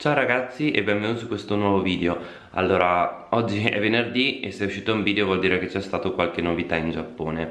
Ciao ragazzi e benvenuti su questo nuovo video. Allora, oggi è venerdì e se è uscito un video vuol dire che c'è stato qualche novità in Giappone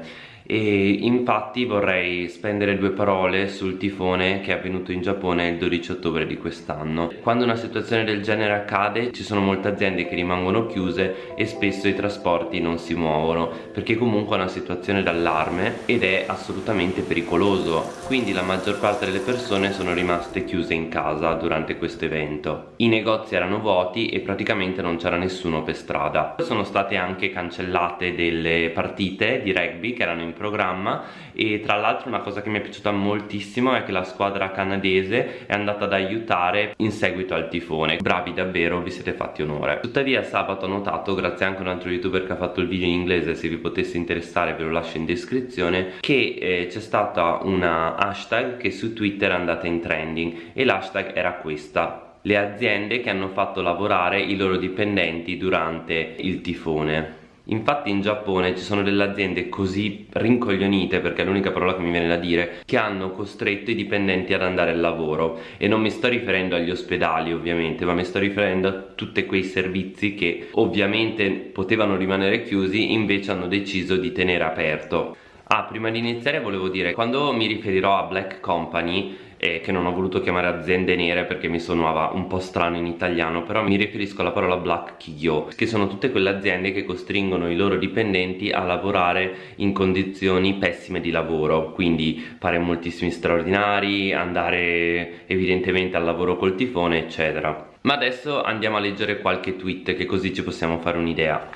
e infatti vorrei spendere due parole sul tifone che è avvenuto in Giappone il 12 ottobre di quest'anno. Quando una situazione del genere accade ci sono molte aziende che rimangono chiuse e spesso i trasporti non si muovono perché comunque è una situazione d'allarme ed è assolutamente pericoloso. Quindi la maggior parte delle persone sono rimaste chiuse in casa durante questo evento. I negozi erano vuoti e praticamente non c'era nessuno per strada. Sono state anche cancellate delle partite di rugby che erano in programma e tra l'altro una cosa che mi è piaciuta moltissimo è che la squadra canadese è andata ad aiutare in seguito al tifone. Bravi davvero vi siete fatti onore. Tuttavia sabato ho notato grazie anche a un altro youtuber che ha fatto il video in inglese se vi potesse interessare ve lo lascio in descrizione che eh, c'è stata una hashtag che su twitter è andata in trending e l'hashtag era questa. Le aziende che hanno fatto lavorare i loro dipendenti durante il tifone Infatti in Giappone ci sono delle aziende così rincoglionite, perché è l'unica parola che mi viene da dire, che hanno costretto i dipendenti ad andare al lavoro e non mi sto riferendo agli ospedali ovviamente, ma mi sto riferendo a tutti quei servizi che ovviamente potevano rimanere chiusi, invece hanno deciso di tenere aperto. Ah, prima di iniziare volevo dire, quando mi riferirò a Black Company eh, che non ho voluto chiamare aziende nere perché mi suonava un po' strano in italiano però mi riferisco alla parola black kigyo che sono tutte quelle aziende che costringono i loro dipendenti a lavorare in condizioni pessime di lavoro quindi fare moltissimi straordinari andare evidentemente al lavoro col tifone eccetera. Ma adesso andiamo a leggere qualche tweet che così ci possiamo fare un'idea.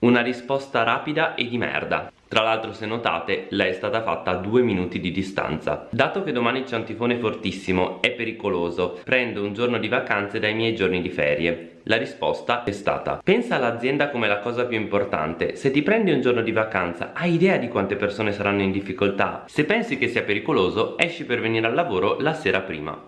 Una risposta rapida e di merda tra l'altro se notate lei è stata fatta a due minuti di distanza. Dato che domani c'è un tifone fortissimo, è pericoloso. Prendo un giorno di vacanze dai miei giorni di ferie. La risposta è stata Pensa all'azienda come la cosa più importante. Se ti prendi un giorno di vacanza hai idea di quante persone saranno in difficoltà? Se pensi che sia pericoloso esci per venire al lavoro la sera prima.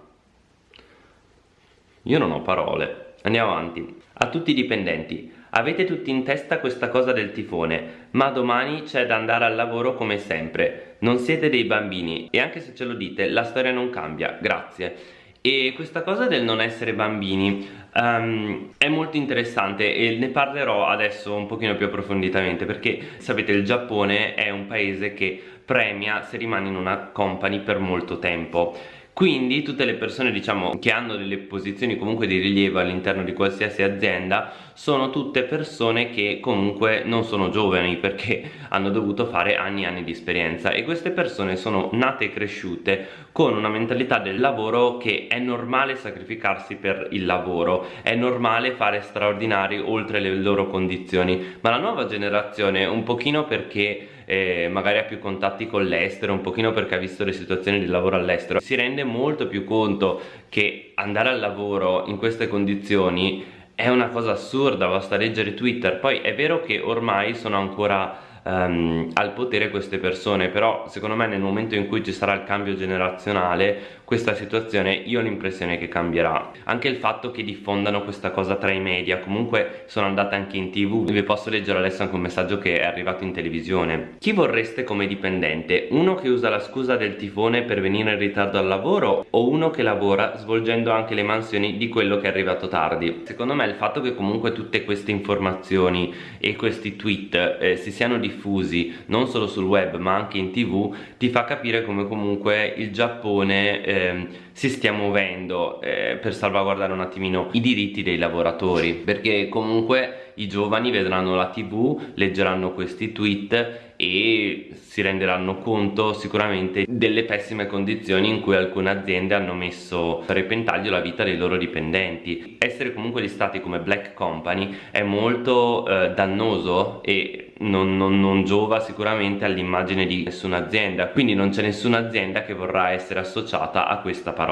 Io non ho parole. Andiamo avanti. A tutti i dipendenti Avete tutti in testa questa cosa del tifone, ma domani c'è da andare al lavoro come sempre. Non siete dei bambini e anche se ce lo dite, la storia non cambia. Grazie. E questa cosa del non essere bambini um, è molto interessante e ne parlerò adesso un pochino più approfonditamente perché sapete il Giappone è un paese che premia se rimani in una company per molto tempo quindi tutte le persone diciamo che hanno delle posizioni comunque di rilievo all'interno di qualsiasi azienda sono tutte persone che comunque non sono giovani perché hanno dovuto fare anni e anni di esperienza. E queste persone sono nate e cresciute con una mentalità del lavoro che è normale sacrificarsi per il lavoro è normale fare straordinari oltre le loro condizioni. Ma la nuova generazione un pochino perché eh, magari ha più contatti con l'estero, un pochino perché ha visto le situazioni di lavoro all'estero, si rende molto più conto che andare al lavoro in queste condizioni è una cosa assurda, basta leggere Twitter, poi è vero che ormai sono ancora um, al potere queste persone però secondo me nel momento in cui ci sarà il cambio generazionale questa situazione io ho l'impressione che cambierà anche il fatto che diffondano questa cosa tra i media comunque sono andate anche in tv vi posso leggere adesso anche un messaggio che è arrivato in televisione chi vorreste come dipendente? uno che usa la scusa del tifone per venire in ritardo al lavoro o uno che lavora svolgendo anche le mansioni di quello che è arrivato tardi? secondo me il fatto che comunque tutte queste informazioni e questi tweet eh, si siano diffusi non solo sul web ma anche in tv ti fa capire come comunque il Giappone eh, um, si stia muovendo eh, per salvaguardare un attimino i diritti dei lavoratori perché comunque i giovani vedranno la tv leggeranno questi tweet e si renderanno conto sicuramente delle pessime condizioni in cui alcune aziende hanno messo a repentaglio la vita dei loro dipendenti. Essere comunque listati come black company è molto eh, dannoso e non, non, non giova sicuramente all'immagine di nessuna azienda. Quindi non c'è nessuna azienda che vorrà essere associata a questa parola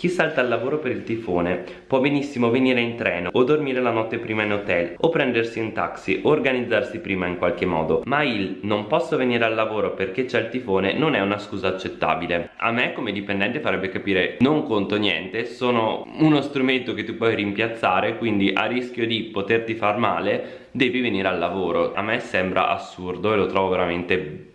chi salta al lavoro per il tifone può benissimo venire in treno o dormire la notte prima in hotel o prendersi un taxi o organizzarsi prima in qualche modo. Ma il non posso venire al lavoro perché c'è il tifone non è una scusa accettabile. A me come dipendente farebbe capire non conto niente sono uno strumento che tu puoi rimpiazzare quindi a rischio di poterti far male devi venire al lavoro a me sembra assurdo e lo trovo veramente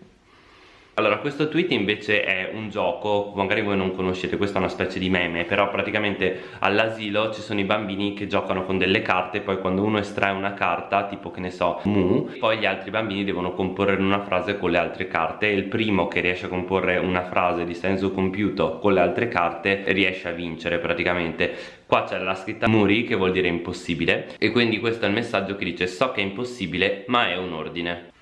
Allora, questo tweet invece è un gioco, magari voi non conoscete, questa è una specie di meme, però praticamente all'asilo ci sono i bambini che giocano con delle carte, poi quando uno estrae una carta, tipo che ne so, mu, poi gli altri bambini devono comporre una frase con le altre carte e il primo che riesce a comporre una frase di senso compiuto con le altre carte riesce a vincere praticamente. Qua c'è la scritta muri che vuol dire impossibile e quindi questo è il messaggio che dice so che è impossibile ma è un ordine.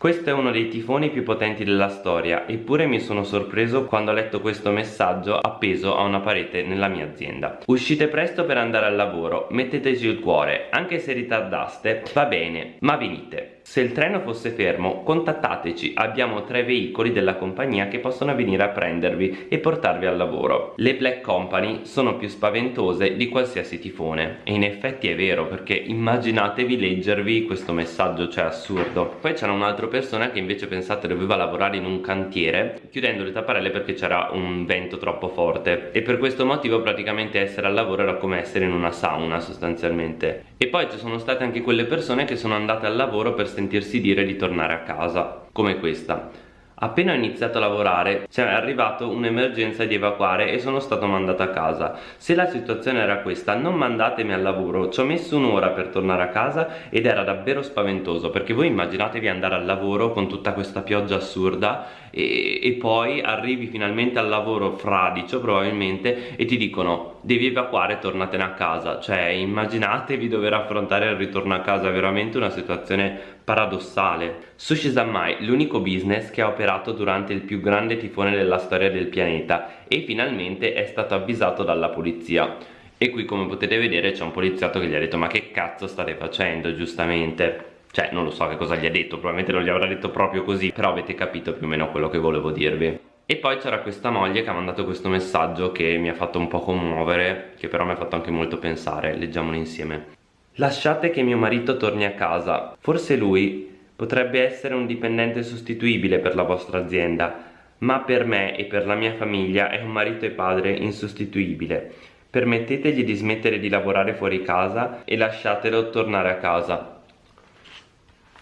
Questo è uno dei tifoni più potenti della storia, eppure mi sono sorpreso quando ho letto questo messaggio appeso a una parete nella mia azienda. Uscite presto per andare al lavoro, metteteci il cuore, anche se ritardaste, va bene, ma venite. Se il treno fosse fermo, contattateci, abbiamo tre veicoli della compagnia che possono venire a prendervi e portarvi al lavoro. Le Black Company sono più spaventose di qualsiasi tifone. E in effetti è vero, perché immaginatevi leggervi questo messaggio, cioè assurdo. Poi c'era un'altra persona che invece pensate doveva lavorare in un cantiere, chiudendo le tapparelle perché c'era un vento troppo forte. E per questo motivo praticamente essere al lavoro era come essere in una sauna sostanzialmente. E poi ci sono state anche quelle persone che sono andate al lavoro per sentirsi dire di tornare a casa, come questa. Appena ho iniziato a lavorare ci è arrivato un'emergenza di evacuare e sono stato mandato a casa. Se la situazione era questa, non mandatemi al lavoro. Ci ho messo un'ora per tornare a casa ed era davvero spaventoso perché voi immaginatevi andare al lavoro con tutta questa pioggia assurda e, e poi arrivi finalmente al lavoro fradicio probabilmente e ti dicono devi evacuare, tornatene a casa. Cioè immaginatevi dover affrontare il ritorno a casa, veramente una situazione paradossale. Sushi Zanmai, l'unico business che ha operato durante il più grande tifone della storia del pianeta e finalmente è stato avvisato dalla polizia. E qui come potete vedere c'è un poliziotto che gli ha detto ma che cazzo state facendo giustamente? Cioè non lo so che cosa gli ha detto, probabilmente non gli avrà detto proprio così, però avete capito più o meno quello che volevo dirvi. E poi c'era questa moglie che ha mandato questo messaggio che mi ha fatto un po' commuovere, che però mi ha fatto anche molto pensare, leggiamolo insieme. Lasciate che mio marito torni a casa. Forse lui potrebbe essere un dipendente sostituibile per la vostra azienda, ma per me e per la mia famiglia è un marito e padre insostituibile. Permettetegli di smettere di lavorare fuori casa e lasciatelo tornare a casa.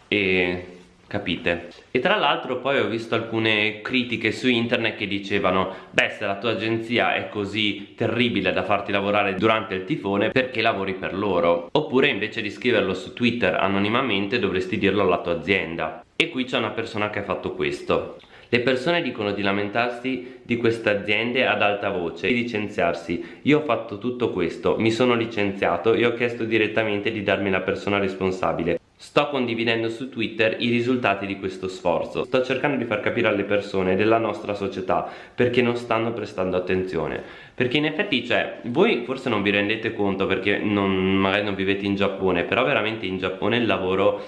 E capite? E tra l'altro poi ho visto alcune critiche su internet che dicevano beh se la tua agenzia è così terribile da farti lavorare durante il tifone perché lavori per loro? Oppure invece di scriverlo su Twitter anonimamente dovresti dirlo alla tua azienda. E qui c'è una persona che ha fatto questo. Le persone dicono di lamentarsi di queste aziende ad alta voce, di licenziarsi. Io ho fatto tutto questo, mi sono licenziato e ho chiesto direttamente di darmi la persona responsabile. Sto condividendo su Twitter i risultati di questo sforzo. Sto cercando di far capire alle persone della nostra società perché non stanno prestando attenzione. Perché in effetti, cioè, voi forse non vi rendete conto perché non, magari non vivete in Giappone, però veramente in Giappone il lavoro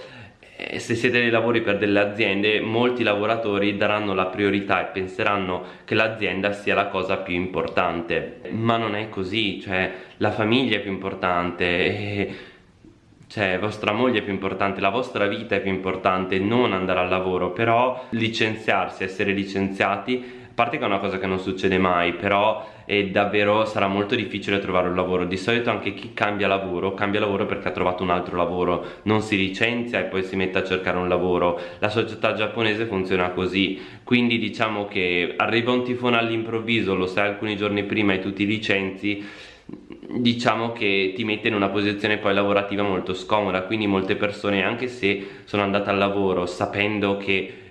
eh, se siete dei lavori per delle aziende, molti lavoratori daranno la priorità e penseranno che l'azienda sia la cosa più importante, ma non è così, cioè la famiglia è più importante. Cioè vostra moglie è più importante, la vostra vita è più importante, non andare al lavoro, però licenziarsi, essere licenziati a parte che è una cosa che non succede mai però è davvero sarà molto difficile trovare un lavoro. Di solito anche chi cambia lavoro cambia lavoro perché ha trovato un altro lavoro. Non si licenzia e poi si mette a cercare un lavoro. La società giapponese funziona così. Quindi diciamo che arriva un tifone all'improvviso lo sai alcuni giorni prima e tu ti licenzi diciamo che ti mette in una posizione poi lavorativa molto scomoda quindi molte persone anche se sono andate al lavoro sapendo che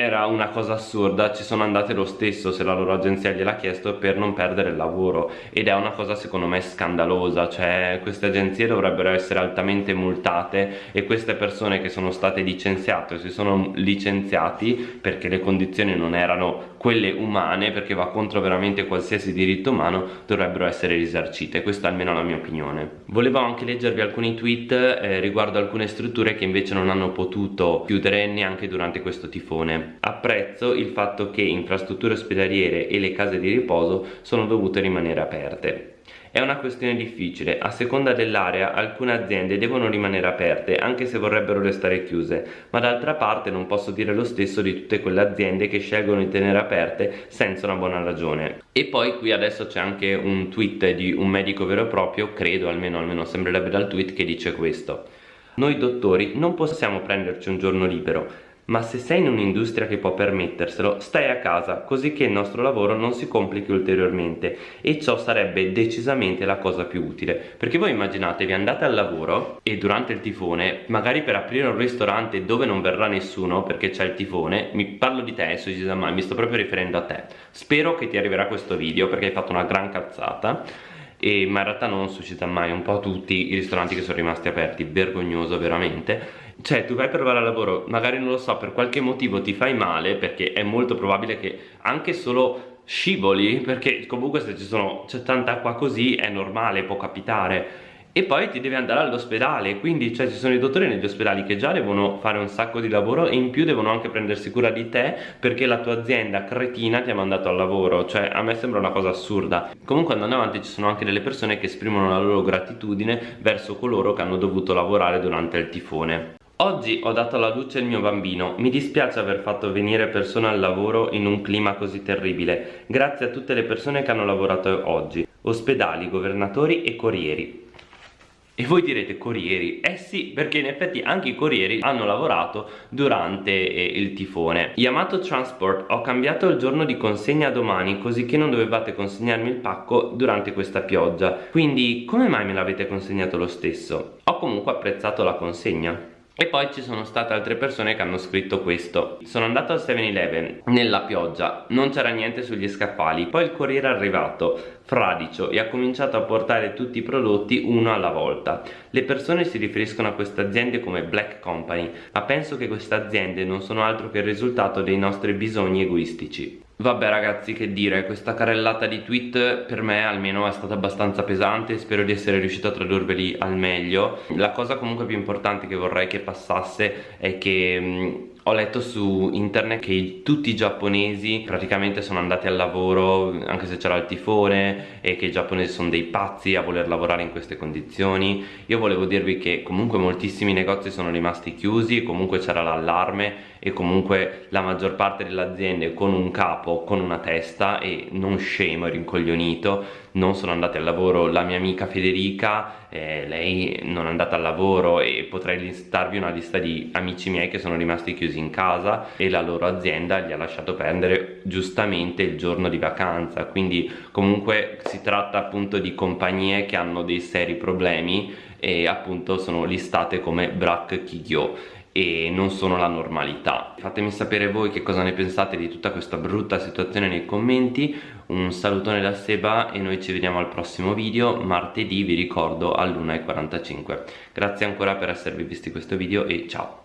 era una cosa assurda ci sono andate lo stesso se la loro agenzia gliel'ha chiesto per non perdere il lavoro. Ed è una cosa secondo me scandalosa cioè queste agenzie dovrebbero essere altamente multate e queste persone che sono state licenziate o si sono licenziati perché le condizioni non erano quelle umane perché va contro veramente qualsiasi diritto umano dovrebbero essere risarcite. Questa è almeno la mia opinione. Volevo anche leggervi alcuni tweet eh, riguardo alcune strutture che invece non hanno potuto chiudere neanche durante questo tifone Apprezzo il fatto che infrastrutture ospedaliere e le case di riposo sono dovute rimanere aperte. È una questione difficile, a seconda dell'area alcune aziende devono rimanere aperte anche se vorrebbero restare chiuse, ma d'altra parte non posso dire lo stesso di tutte quelle aziende che scelgono di tenere aperte senza una buona ragione. E poi qui adesso c'è anche un tweet di un medico vero e proprio, credo almeno, almeno sembrerebbe dal tweet, che dice questo. Noi dottori non possiamo prenderci un giorno libero, ma se sei in un'industria che può permetterselo, stai a casa, così che il nostro lavoro non si complichi ulteriormente e ciò sarebbe decisamente la cosa più utile. Perché voi immaginatevi, andate al lavoro e durante il tifone, magari per aprire un ristorante dove non verrà nessuno perché c'è il tifone, mi parlo di te, Suicida Mai, mi sto proprio riferendo a te. Spero che ti arriverà questo video perché hai fatto una gran cazzata e, ma in realtà non suscita mai un po' tutti i ristoranti che sono rimasti aperti, vergognoso veramente cioè tu vai per provare al lavoro, magari non lo so, per qualche motivo ti fai male perché è molto probabile che anche solo scivoli, perché comunque se c'è tanta acqua così è normale, può capitare. E poi ti devi andare all'ospedale quindi cioè, ci sono i dottori negli ospedali che già devono fare un sacco di lavoro e in più devono anche prendersi cura di te perché la tua azienda cretina ti ha mandato al lavoro. Cioè a me sembra una cosa assurda. Comunque andando avanti ci sono anche delle persone che esprimono la loro gratitudine verso coloro che hanno dovuto lavorare durante il tifone Oggi ho dato alla luce il mio bambino, mi dispiace aver fatto venire persone al lavoro in un clima così terribile, grazie a tutte le persone che hanno lavorato oggi, ospedali, governatori e corrieri. E voi direte corrieri? Eh sì, perché in effetti anche i corrieri hanno lavorato durante eh, il tifone. Yamato Transport, ho cambiato il giorno di consegna domani così che non dovevate consegnarmi il pacco durante questa pioggia. Quindi come mai me l'avete consegnato lo stesso? Ho comunque apprezzato la consegna. E poi ci sono state altre persone che hanno scritto questo. Sono andato al 7-Eleven nella pioggia, non c'era niente sugli scaffali. Poi il corriere è arrivato, fradicio, e ha cominciato a portare tutti i prodotti uno alla volta. Le persone si riferiscono a queste aziende come Black Company Ma penso che queste aziende non sono altro che il risultato dei nostri bisogni egoistici Vabbè ragazzi che dire, questa carrellata di tweet per me almeno è stata abbastanza pesante Spero di essere riuscito a tradurveli al meglio. La cosa comunque più importante che vorrei che passasse è che ho letto su internet che tutti i giapponesi praticamente sono andati al lavoro anche se c'era il tifone e che i giapponesi sono dei pazzi a voler lavorare in queste condizioni. Io volevo dirvi che comunque moltissimi negozi sono rimasti chiusi comunque c'era l'allarme e comunque la maggior parte delle aziende con un capo, con una testa e non scemo e rincoglionito non sono andate al lavoro. La mia amica Federica eh, lei non è andata al lavoro e potrei listarvi una lista di amici miei che sono rimasti chiusi in casa e la loro azienda gli ha lasciato prendere giustamente il giorno di vacanza. Quindi comunque si tratta appunto di compagnie che hanno dei seri problemi e appunto sono listate come Brak Kigyo e non sono la normalità. Fatemi sapere voi che cosa ne pensate di tutta questa brutta situazione nei commenti. Un salutone da Seba e noi ci vediamo al prossimo video martedì vi ricordo all'1.45 grazie ancora per esservi visti questo video e ciao